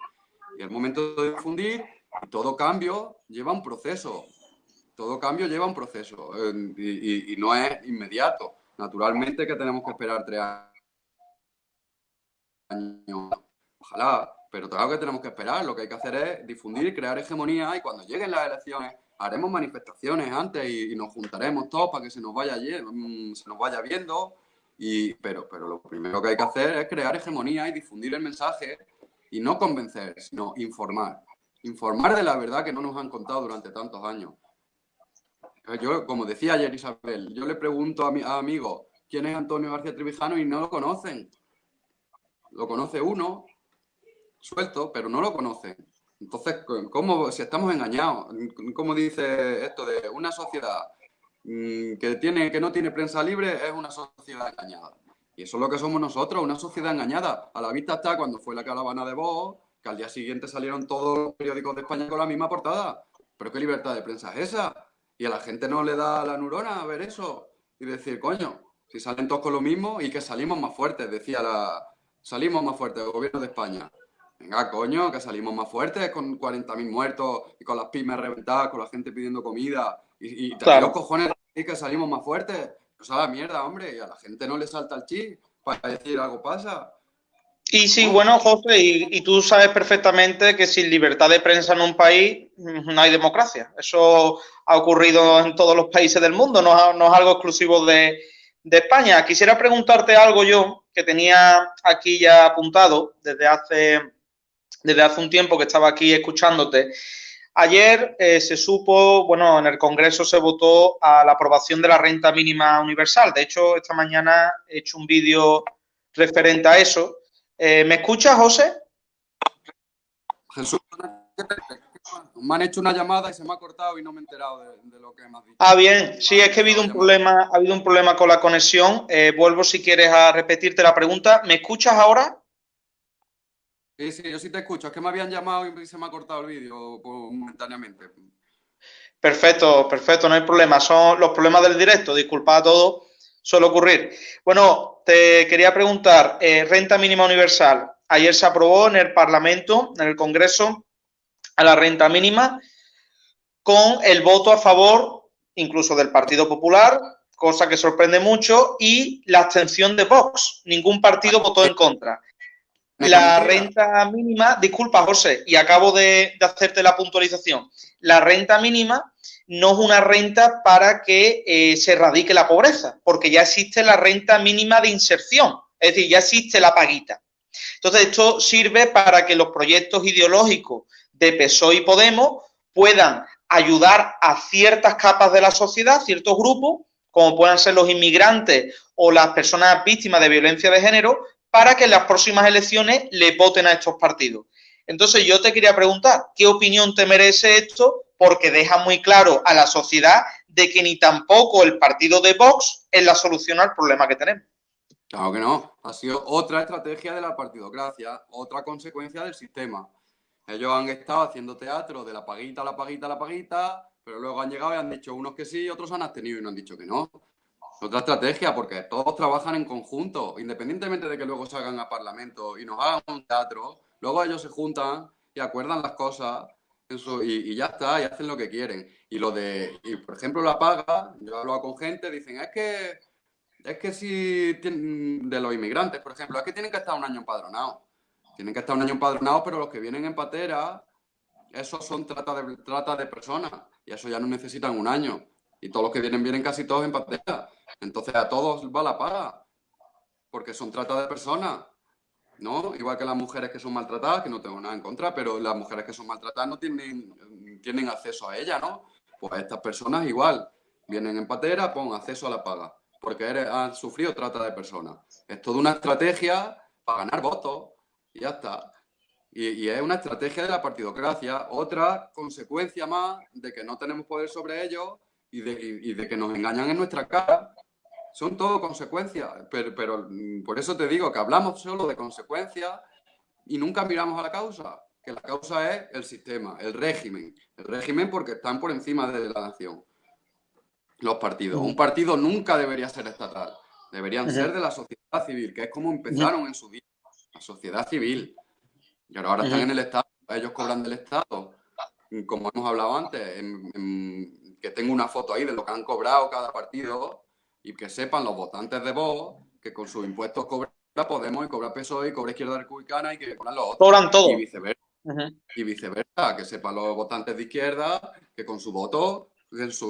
[SPEAKER 2] Y el momento de difundir, todo cambio lleva un proceso. Todo cambio lleva un proceso y, no es inmediato. Naturalmente que tenemos que esperar tres años. Ojalá, pero lo que tenemos que esperar. Lo que hay que hacer es difundir y crear hegemonía y cuando lleguen las elecciones haremos manifestaciones antes y, nos juntaremos todos para que se nos vaya, mm, se nos vaya viendo. Y, pero, pero lo primero que hay que hacer es crear hegemonía y difundir el mensaje y no convencer, sino informar. Informar de la verdad que no nos han contado durante tantos años. Yo, como decía ayer Isabel, yo le pregunto a mi a amigos quién es Antonio García Trevijano y no lo conocen. Lo conoce uno, suelto, pero no lo conocen. Entonces, ¿cómo, si estamos engañados? ¿Cómo dice esto de una sociedad mm, que, tiene, que no tiene prensa libre es una sociedad engañada? Y eso es lo que somos nosotros, una sociedad engañada. A la vista está cuando fue la caravana de Vox, que al día siguiente salieron todos los periódicos de España con la misma portada. ¿Pero qué libertad de prensa es esa? Y a la gente no le da la neurona a ver eso y decir, coño, si salen todos con lo mismo y que salimos más fuertes, decía la... Salimos más fuertes, el gobierno de España. Venga, coño, que salimos más fuertes con 40.000 muertos y con las pymes reventadas, con la gente pidiendo comida. Y, y los cojones que salimos más fuertes. Pues a la mierda, hombre. Y a la gente no le salta el chip para decir algo pasa.
[SPEAKER 1] Y sí, bueno, José, y, tú sabes perfectamente que sin libertad de prensa en un país no hay democracia. Eso ha ocurrido en todos los países del mundo, no, no es algo exclusivo de, de España. Quisiera preguntarte algo yo que tenía aquí ya apuntado desde hace desde hace un tiempo que estaba aquí escuchándote. Ayer eh, se supo, bueno, en el Congreso se votó a la aprobación de la renta mínima universal. De hecho, esta mañana he hecho un vídeo referente a eso. Eh, ¿Me escuchas, José?
[SPEAKER 2] Jesús, me han hecho una llamada y se me ha cortado y no me he enterado de, lo que me has dicho.
[SPEAKER 1] Ah, bien. Sí, es que ha habido un problema, ha habido un problema con la conexión. Eh, vuelvo si quieres a repetirte la pregunta. ¿Me escuchas ahora?
[SPEAKER 2] Sí, sí, yo sí te escucho. Es que me habían llamado y se me ha cortado el vídeo momentáneamente.
[SPEAKER 1] Perfecto, perfecto, no hay problema. Son los problemas del directo, disculpa a todos, suele ocurrir. Bueno, te quería preguntar, eh, renta mínima universal. Ayer se aprobó en el Parlamento, en el Congreso, a la renta mínima con el voto a favor incluso del Partido Popular cosa que sorprende mucho, y la abstención de Vox. Ningún partido votó en contra. La renta mínima, disculpa José, y acabo de, hacerte la puntualización. La renta mínima no es una renta para que eh, se erradique la pobreza, porque ya existe la renta mínima de inserción, es decir, ya existe la paguita. Entonces, esto sirve para que los proyectos ideológicos de PSOE y Podemos puedan ayudar a ciertas capas de la sociedad, ciertos grupos, como puedan ser los inmigrantes o las personas víctimas de violencia de género, para que en las próximas elecciones le voten a estos partidos. Entonces yo te quería preguntar, ¿qué opinión te merece esto? Porque deja muy claro a la sociedad de que ni tampoco el partido de Vox es la solución al problema que tenemos.
[SPEAKER 2] Claro que no, ha sido otra estrategia de la partidocracia, otra consecuencia del sistema. Ellos han estado haciendo teatro de la paguita, la paguita, la paguita, pero luego han llegado y han dicho unos que sí, otros han abstenido y no han dicho que no. Otra estrategia, porque todos trabajan en conjunto, independientemente de que luego salgan a Parlamento y nos hagan un teatro, luego ellos se juntan y acuerdan las cosas y, ya está, y hacen lo que quieren. Y lo de, por ejemplo, la paga, yo he hablado con gente, dicen, es que, es que si, de los inmigrantes, por ejemplo, es que tienen que estar un año empadronados. Tienen que estar un año empadronados, pero los que vienen en patera, esos son trata de, trata de personas, y eso ya no necesitan un año. Y todos los que vienen, vienen casi todos en patera. Entonces a todos va la paga, porque son trata de personas, ¿no? Igual que las mujeres que son maltratadas, que no tengo nada en contra, pero las mujeres que son maltratadas no tienen, tienen acceso a ella, ¿no? Pues estas personas igual, vienen en patera, pon acceso a la paga, porque han sufrido trata de personas. Es toda una estrategia para ganar votos y ya está. Y, es una estrategia de la partidocracia, otra consecuencia más de que no tenemos poder sobre ellos y de que nos engañan en nuestra cara son todo consecuencias, pero, pero, mm, por eso te digo que hablamos solo de consecuencias y nunca miramos a la causa, que la causa es el sistema, el régimen, el régimen porque están por encima de la nación, los partidos. Un partido nunca debería ser estatal, deberían ser de la sociedad civil, que es como empezaron en su día, la sociedad civil. Y ahora están en el Estado, ellos cobran del Estado, como hemos hablado antes, que tengo una foto ahí de lo que han cobrado cada partido, y que sepan los votantes de Vox que con sus impuestos cobra Podemos y cobra PSOE y cobra Izquierda Republicana y que cobran los otros.
[SPEAKER 1] Cobran todo.
[SPEAKER 2] Y viceversa. Y viceversa, que sepan los votantes de izquierda que con su voto,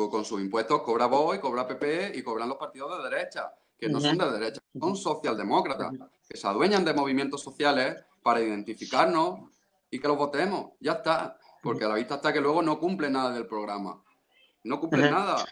[SPEAKER 2] con sus impuestos cobra Vox y cobra PP y cobran los partidos de derecha, que no son de derecha, son socialdemócratas, que se adueñan de movimientos sociales para identificarnos y que los votemos. Ya está. Porque a la vista está que luego no cumple nada del programa. No cumple nada.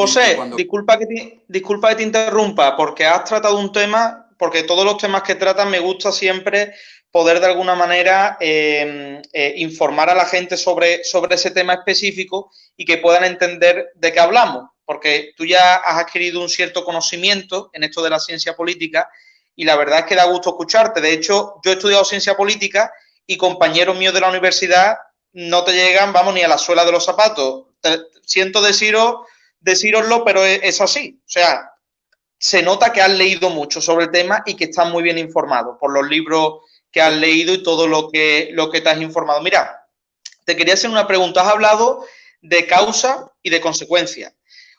[SPEAKER 1] José, disculpa, que te, disculpa que te interrumpa, porque has tratado un tema, porque todos los temas que tratan me gusta siempre poder de alguna manera em, eh, informar a la gente sobre, sobre ese tema específico y que puedan entender de qué hablamos, porque tú ya has adquirido un cierto conocimiento en esto de la ciencia política y la verdad es que da gusto escucharte. De hecho, yo he estudiado ciencia política y compañeros míos de la universidad no te llegan, vamos, ni a la suela de los zapatos. siento deciros decíroslo, pero es, así. O sea, se nota que has leído mucho sobre el tema y que estás muy bien informado por los libros que has leído y todo lo que, lo que te has informado. Mira, te quería hacer una pregunta. Has hablado de causa y de consecuencia.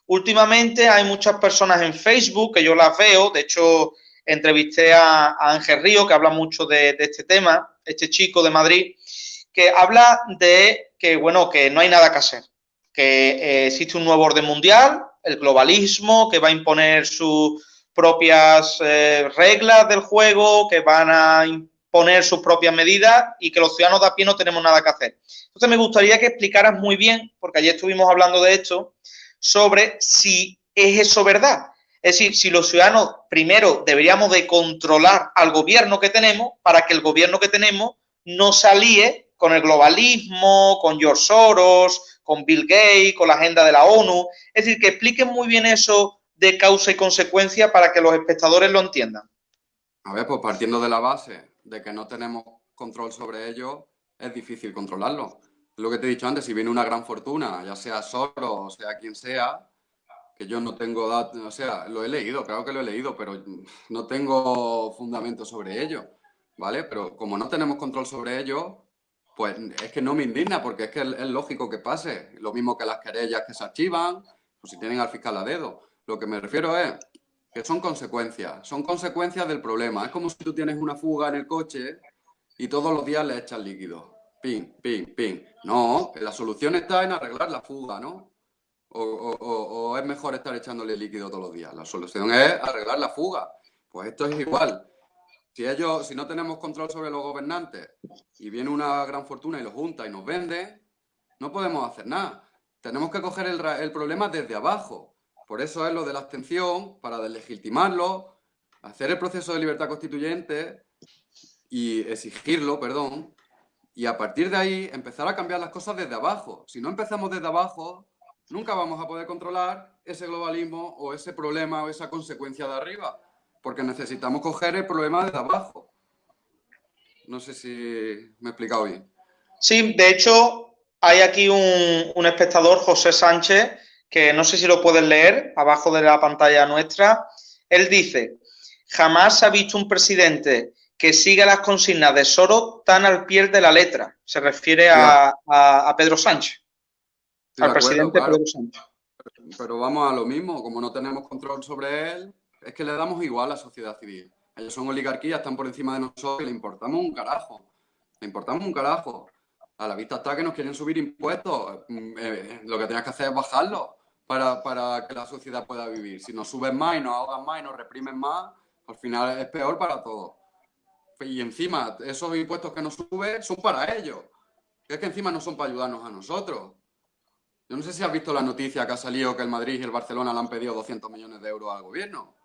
[SPEAKER 1] Últimamente hay muchas personas en Facebook que yo las veo, de hecho entrevisté a, Ángel Río que habla mucho de, de, este tema, este chico de Madrid, que habla de que, bueno, que no hay nada que hacer, que eh, existe un nuevo orden mundial, el globalismo, que va a imponer sus propias eh, reglas del juego, que van a imponer sus propias medidas y que los ciudadanos de a pie no tenemos nada que hacer. Entonces me gustaría que explicaras muy bien, porque ayer estuvimos hablando de esto, sobre si es eso verdad. Es decir, si los ciudadanos primero deberíamos de controlar al gobierno que tenemos para que el gobierno que tenemos no salíe con el globalismo, con George Soros, con Bill Gates, con la agenda de la ONU. Es decir, que expliquen muy bien eso de causa y consecuencia para que los espectadores lo entiendan.
[SPEAKER 2] A ver, pues partiendo de la base de que no tenemos control sobre ello, es difícil controlarlo. Lo que te he dicho antes, si viene una gran fortuna, ya sea solo o sea quien sea, que yo no tengo datos, o sea, lo he leído, claro que lo he leído, pero no tengo fundamento sobre ello, ¿vale? Pero como no tenemos control sobre ello, pues es que no me indigna, porque es que es, lógico que pase. Lo mismo que las querellas que se archivan, pues si tienen al fiscal a dedo. Lo que me refiero es que son consecuencias, son consecuencias del problema. Es como si tú tienes una fuga en el coche y todos los días le echas líquido. Ping, ping, ping. No, la solución está en arreglar la fuga, ¿no? O, o, es mejor estar echándole líquido todos los días. La solución es arreglar la fuga. Pues esto es igual. Si ellos, si no tenemos control sobre los gobernantes y viene una gran fortuna y los junta y nos vende, no podemos hacer nada. Tenemos que coger el, el problema desde abajo. Por eso es lo de la abstención, para deslegitimarlo, hacer el proceso de libertad constituyente y exigirlo, perdón, y a partir de ahí empezar a cambiar las cosas desde abajo. Si no empezamos desde abajo, nunca vamos a poder controlar ese globalismo o ese problema o esa consecuencia de arriba, porque necesitamos coger el problema desde abajo. No sé si me he explicado bien.
[SPEAKER 1] Sí, de hecho, hay aquí un, un espectador, José Sánchez, que no sé si lo pueden leer abajo de la pantalla nuestra. Él dice, jamás ha visto un presidente que siga las consignas de Soros tan al pie de la letra. Se refiere a, Pedro Sánchez, al presidente Pedro Sánchez.
[SPEAKER 2] Pero vamos a lo mismo, como no tenemos control sobre él, es que le damos igual a la sociedad civil. Ellos son oligarquías, están por encima de nosotros y le importamos un carajo. Le importamos un carajo. A la vista está que nos quieren subir impuestos. Mm, eh, lo que tienes que hacer es bajarlos para, para que la sociedad pueda vivir. Si nos suben más y nos ahogan más y nos reprimen más, al final es peor para todos y encima esos impuestos que nos suben son para ellos. Es que encima no son para ayudarnos a nosotros. Yo no sé si has visto la noticia que ha salido que el Madrid y el Barcelona le han pedido 200 millones de euros al gobierno.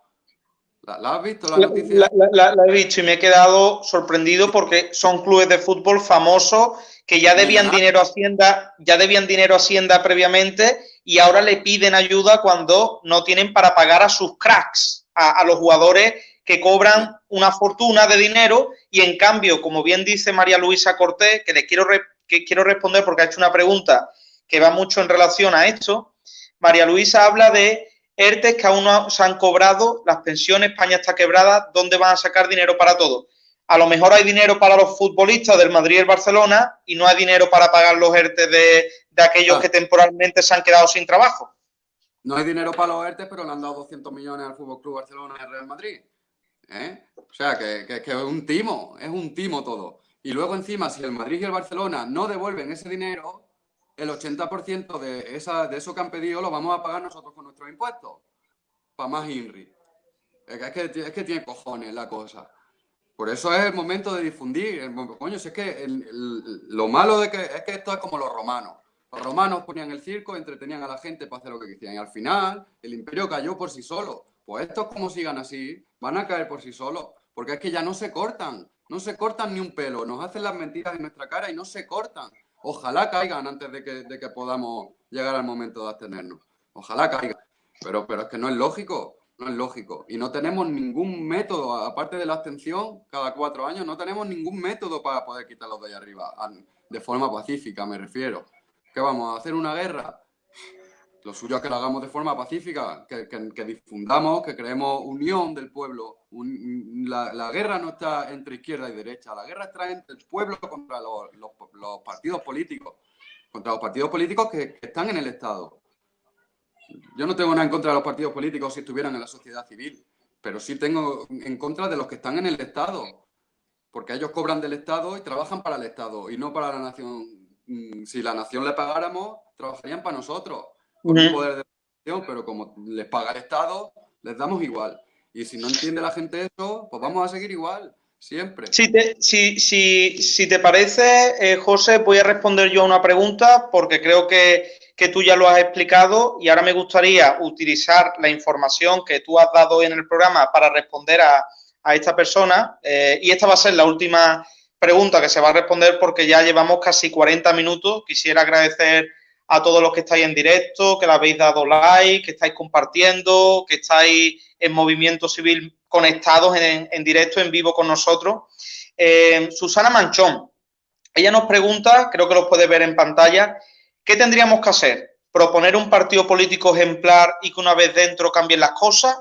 [SPEAKER 2] ¿La, has visto la, noticia?
[SPEAKER 1] La, he visto y me he quedado sorprendido porque son clubes de fútbol famosos que ya debían dinero a Hacienda, ya debían dinero a Hacienda previamente y ahora le piden ayuda cuando no tienen para pagar a sus cracks, a, a los jugadores que cobran una fortuna de dinero y en cambio, como bien dice María Luisa Cortés, que le quiero, que quiero responder porque ha hecho una pregunta que va mucho en relación a esto, María Luisa habla de ERTES que aún no se han cobrado, las pensiones, España está quebrada, ¿dónde van a sacar dinero para todo? A lo mejor hay dinero para los futbolistas del Madrid y el Barcelona y no hay dinero para pagar los ERTES de, aquellos ah. que temporalmente se han quedado sin trabajo.
[SPEAKER 2] No hay dinero para los ERTES, pero le han dado 200 millones al Fútbol Club Barcelona y al Real Madrid. ¿eh? O sea, que, es un timo, es un timo todo. Y luego encima, si el Madrid y el Barcelona no devuelven ese dinero, el 80% de, esa, de eso que han pedido lo vamos a pagar nosotros con nuestros impuestos. Para más INRI. Es que, es que tiene cojones la cosa. Por eso es el momento de difundir. coño, es que lo malo de que es que esto es como los romanos. Los romanos ponían el circo, entretenían a la gente para hacer lo que quisieran. Y al final, el imperio cayó por sí solo. Pues estos como sigan así, van a caer por sí solos, porque es que ya no se cortan, no se cortan ni un pelo, nos hacen las mentiras en nuestra cara y no se cortan. Ojalá caigan antes de que, podamos llegar al momento de abstenernos. Ojalá caigan. Pero, pero es que no es lógico, no es lógico. Y no tenemos ningún método, aparte de la abstención, cada cuatro años, no tenemos ningún método para poder quitarlos de ahí arriba, de forma pacífica me refiero. ¿Qué vamos a hacer una guerra? Lo suyo es que lo hagamos de forma pacífica, que, difundamos, que creemos unión del pueblo. la, guerra no está entre izquierda y derecha, la guerra está entre el pueblo contra los, partidos políticos, contra los partidos políticos que, están en el Estado. Yo no tengo nada en contra de los partidos políticos si estuvieran en la sociedad civil, pero sí tengo en contra de los que están en el Estado, porque ellos cobran del Estado y trabajan para el Estado y no para la nación. Mm, si la nación le pagáramos, trabajarían para nosotros con un poder de pero como les paga el Estado, les damos igual. Y si no entiende la gente eso, pues vamos a seguir igual, siempre.
[SPEAKER 1] Si te, si, si, si te parece, eh, José, voy a responder yo a una pregunta porque creo que, que, tú ya lo has explicado y ahora me gustaría utilizar la información que tú has dado hoy en el programa para responder a, a esta persona. Eh, y esta va a ser la última pregunta que se va a responder porque ya llevamos casi 40 minutos. Quisiera agradecer a todos los que estáis en directo, que le habéis dado like, que estáis compartiendo, que estáis en Movimiento Civil conectados en, directo, en vivo con nosotros. Eh, Susana Manchón, ella nos pregunta, creo que lo puede ver en pantalla, ¿qué tendríamos que hacer? ¿Proponer un partido político ejemplar y que una vez dentro cambien las cosas?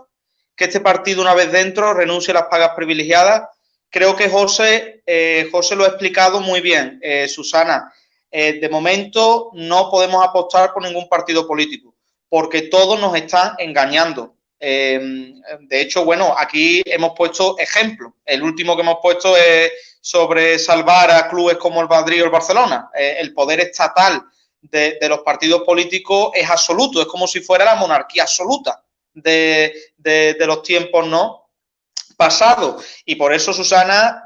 [SPEAKER 1] ¿Que este partido una vez dentro renuncie a las pagas privilegiadas? Creo que José, eh, José lo ha explicado muy bien, eh, Susana. Eh, de momento no podemos apostar por ningún partido político. porque todos nos están engañando. Em, de hecho, bueno, aquí hemos puesto ejemplos. El último que hemos puesto es sobre salvar a clubes como el Madrid o el Barcelona. Eh, el poder estatal de, los partidos políticos es absoluto, es como si fuera la monarquía absoluta de, de los tiempos no pasados. Y por eso, Susana,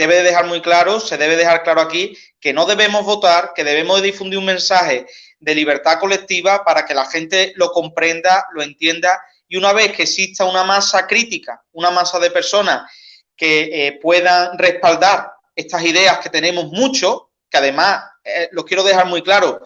[SPEAKER 1] debe dejar muy claro, se debe dejar claro aquí, que no debemos votar, que debemos difundir un mensaje de libertad colectiva para que la gente lo comprenda, lo entienda. Y una vez que exista una masa crítica, una masa de personas que eh, puedan respaldar estas ideas que tenemos mucho, que además, eh, lo quiero dejar muy claro,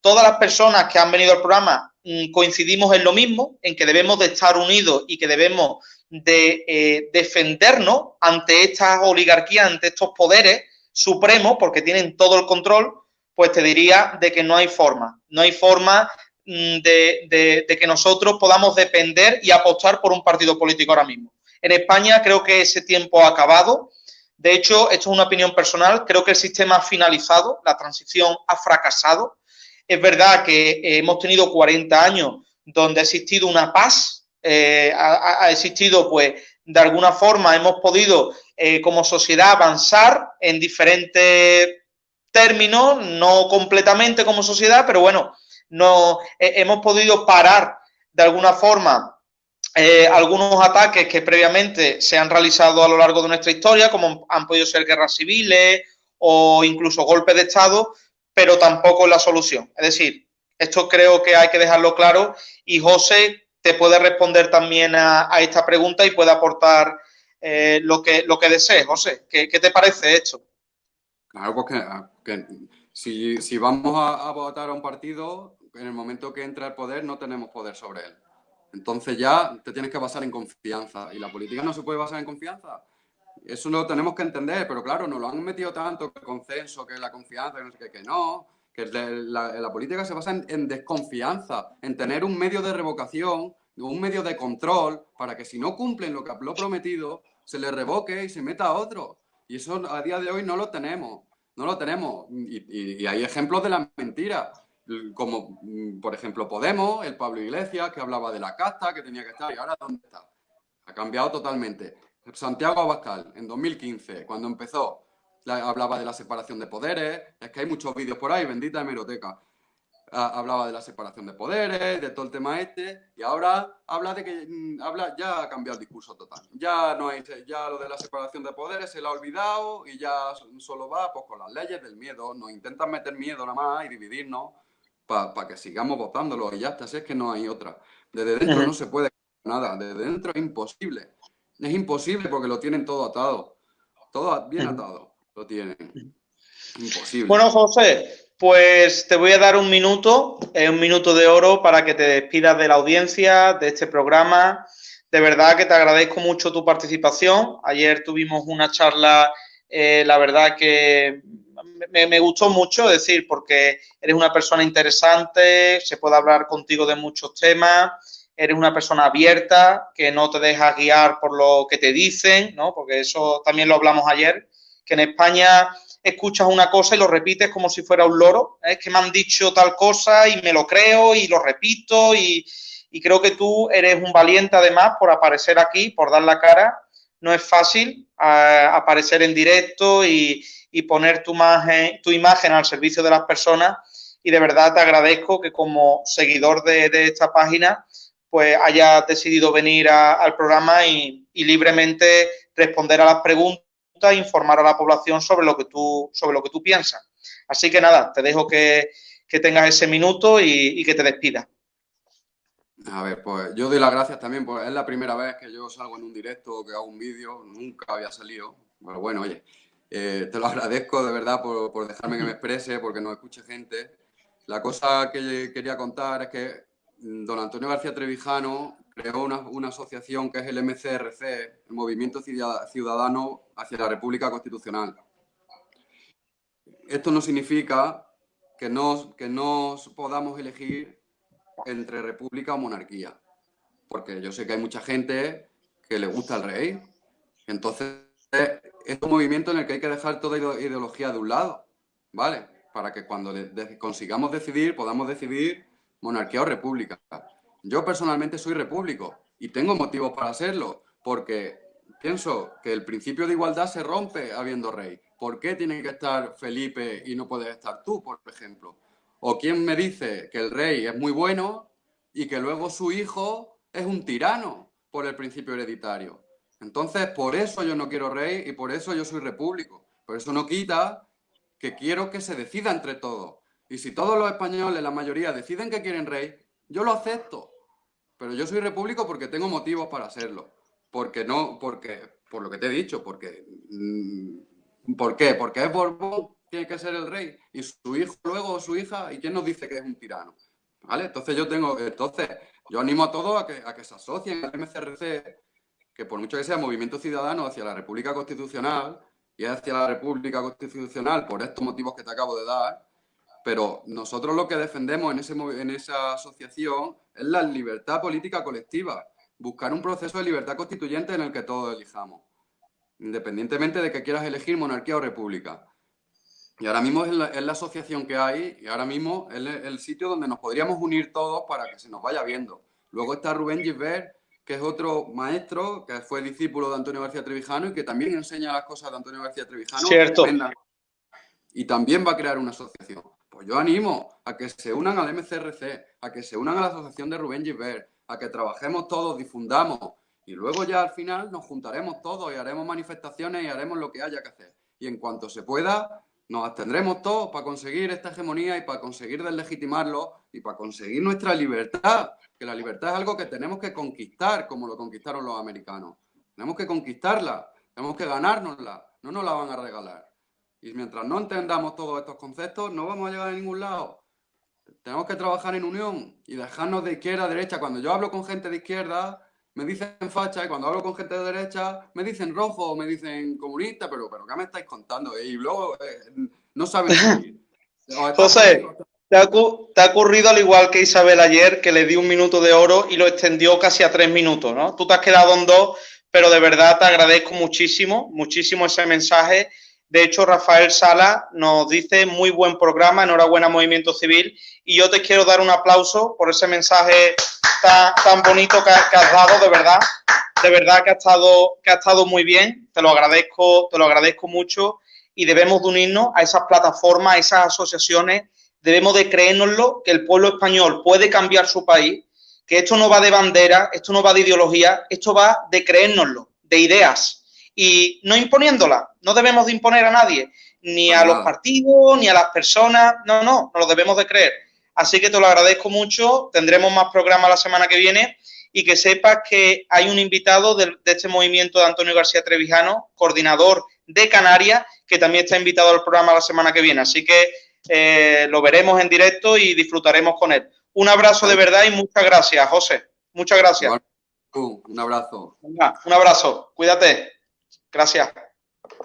[SPEAKER 1] todas las personas que han venido al programa mm, coincidimos en lo mismo, en que debemos de estar unidos y que debemos de eh, defendernos ante estas oligarquías, ante estos poderes supremos, porque tienen todo el control, pues te diría de que no hay forma, no hay forma Mm, de, que nosotros podamos depender y apostar por un partido político ahora mismo. En España creo que ese tiempo ha acabado. De hecho, esto es una opinión personal, creo que el sistema ha finalizado, la transición ha fracasado. Es verdad que hemos tenido 40 años donde ha existido una paz, eh, ha, existido, pues, de alguna forma hemos podido eh, como sociedad avanzar en diferentes términos, no completamente como sociedad, pero bueno, no eh, hemos podido parar de alguna forma eh, algunos ataques que previamente se han realizado a lo largo de nuestra historia, como han podido ser guerras civiles o incluso golpes de Estado, pero tampoco es la solución. Es decir, esto creo que hay que dejarlo claro y José te puede responder también a, esta pregunta y puede aportar eh, lo, que, lo que desees. José, ¿qué, te parece esto?
[SPEAKER 2] Claro, porque ah, si, vamos a, votar a un partido, en el momento que entra el poder no tenemos poder sobre él. Entonces ya te tienes que basar en confianza. Y la política no se puede basar en confianza. Eso lo tenemos que entender, pero claro, nos lo han metido tanto que el consenso, que la confianza, que no, que, no, que la, política se basa en, desconfianza, en tener un medio de revocación, un medio de control, para que si no cumplen lo que lo prometido, se les revoque y se meta a otro. Y eso a día de hoy no lo tenemos. No lo tenemos. Y, hay ejemplos de la mentira. Como, mm, por ejemplo, Podemos, el Pablo Iglesias, que hablaba de la casta, que tenía que estar, y ahora ¿dónde está? Ha cambiado totalmente. Santiago Abascal, en 2015, cuando empezó, hablaba de la separación de poderes. Es que hay muchos vídeos por ahí, bendita hemeroteca hablaba de la separación de poderes, de todo el tema este, y ahora habla de que mm, habla, ya ha cambiado el discurso total. Ya no hay, ya lo de la separación de poderes se lo ha olvidado y ya solo va pues, con las leyes del miedo. Nos intentan meter miedo nada más y dividirnos para que sigamos votándolo y ya está, si es que no hay otra. Desde dentro no se puede nada, desde dentro es imposible. Es imposible porque lo tienen todo atado. Todo bien atado lo tienen. Imposible.
[SPEAKER 1] Bueno, José, pues te voy a dar un minuto, un minuto de oro para que te despidas de la audiencia, de este programa. De verdad que te agradezco mucho tu participación. Ayer tuvimos una charla, eh, la verdad que me, gustó mucho, es decir, porque eres una persona interesante, se puede hablar contigo de muchos temas, eres una persona abierta, que no te dejas guiar por lo que te dicen, ¿no? Porque eso también lo hablamos ayer, que en España escuchas una cosa y lo repites como si fuera un loro. Es que me han dicho tal cosa y me lo creo y lo repito y, creo que tú eres un valiente además por aparecer aquí, por dar la cara. No es fácil aparecer en directo y, poner tu imagen, tu imagen al servicio de las personas y de verdad te agradezco que como seguidor de, esta página pues hayas decidido venir al programa y libremente responder a las preguntas informar a la población sobre lo que tú, sobre lo que tú piensas. Así que nada, te dejo que, tengas ese minuto y, que te despidas.
[SPEAKER 2] A ver, pues yo doy las gracias también, porque es la primera vez que yo salgo en un directo, que hago un vídeo, nunca había salido. Pero bueno, oye, eh, te lo (laughs) agradezco de verdad por, por, dejarme que me exprese, porque nos escuche gente. La cosa que quería contar es que don Antonio García Trevijano creó una, asociación que es el MCRC, el Movimiento Ciudadano hacia la República Constitucional. Esto no significa que no, que no podamos elegir entre república o monarquía, porque yo sé que hay mucha gente que le gusta el rey. Entonces, es un movimiento en el que hay que dejar toda ideología de un lado, ¿vale? Para que cuando consigamos decidir, podamos decidir monarquía o república. Yo personalmente soy repúblico y tengo motivos para serlo, porque pienso que el principio de igualdad se rompe habiendo rey. ¿Por qué tiene que estar Felipe y no puedes estar tú, por ejemplo? ¿O quién me dice que el rey es muy bueno y que luego su hijo es un tirano por el principio hereditario? Entonces, por eso yo no quiero rey y por eso yo soy repúblico. Por eso no quita que quiero que se decida entre todos. Y si todos los españoles, la mayoría, deciden que quieren rey, yo lo acepto. Pero yo soy repúblico porque tengo motivos para serlo. Porque no, porque, por lo que te he dicho, porque... Mm, ¿Por qué? Porque es Borbón, tiene que ser el rey, y su hijo luego, su hija, ¿y quién nos dice que es un tirano? ¿Vale? Entonces yo tengo, entonces, yo animo a todos a que, a que se asocien al MCRC, que por mucho que sea movimiento ciudadano hacia la República Constitucional, y hacia la República Constitucional por estos motivos que te acabo de dar, pero nosotros lo que defendemos en, ese, en esa asociación es la libertad política colectiva, buscar un proceso de libertad constituyente en el que todos elijamos, independientemente de que quieras elegir monarquía o república. Y ahora mismo es la, asociación que hay y ahora mismo es el, sitio donde nos podríamos unir todos para que se nos vaya viendo. Luego está Rubén Gisbert, que es otro maestro, que fue discípulo de Antonio García Trevijano y que también enseña las cosas de Antonio García Trevijano.
[SPEAKER 1] Cierto.
[SPEAKER 2] Y también va a crear una asociación. Pues yo animo a que se unan al MCRC, a que se unan a la asociación de Rubén Gilbert, a que trabajemos todos, difundamos y luego ya al final nos juntaremos todos y haremos manifestaciones y haremos lo que haya que hacer. Y en cuanto se pueda, nos abstendremos todos para conseguir esta hegemonía y para conseguir deslegitimarlo y para conseguir nuestra libertad, que la libertad es algo que tenemos que conquistar como lo conquistaron los americanos. Tenemos que conquistarla, tenemos que ganárnosla, no nos la van a regalar. Y mientras no entendamos todos estos conceptos, no vamos a llegar a ningún lado. Tenemos que trabajar en unión y dejarnos de izquierda a derecha. Cuando yo hablo con gente de izquierda, me dicen facha, y cuando hablo con gente de derecha, me dicen rojo, me dicen comunista, pero, pero ¿qué me estáis contando? Y luego eh, no saben (laughs)
[SPEAKER 1] José, ¿te ha, ¿te ha, ocurrido al igual que Isabel ayer, que le di un minuto de oro y lo extendió casi a tres minutos, ¿no? Tú te has quedado en dos, pero de verdad te agradezco muchísimo, muchísimo ese mensaje de hecho, Rafael Sala nos dice muy buen programa, enhorabuena Movimiento Civil. Y yo te quiero dar un aplauso por ese mensaje tan, bonito que, has dado, de verdad. De verdad que ha, estado, que ha estado muy bien. Te lo agradezco, te lo agradezco mucho. Y debemos de unirnos a esas plataformas, a esas asociaciones. Debemos de creérnoslo que el pueblo español puede cambiar su país, que esto no va de bandera, esto no va de ideología, esto va de creérnoslo, de ideas y no imponiéndola. No debemos de imponer a nadie, ni a los partidos, ni a las personas. No, no, no lo debemos de creer. Así que te lo agradezco mucho. Tendremos más programas la semana que viene y que sepas que hay un invitado de, este movimiento de Antonio García Trevijano, coordinador de Canarias, que también está invitado al programa la semana que viene. Así que eh, lo veremos en directo y disfrutaremos con él. Un abrazo de verdad y muchas gracias, José. Muchas gracias.
[SPEAKER 2] Un abrazo.
[SPEAKER 1] un abrazo. Cuídate. Gracias.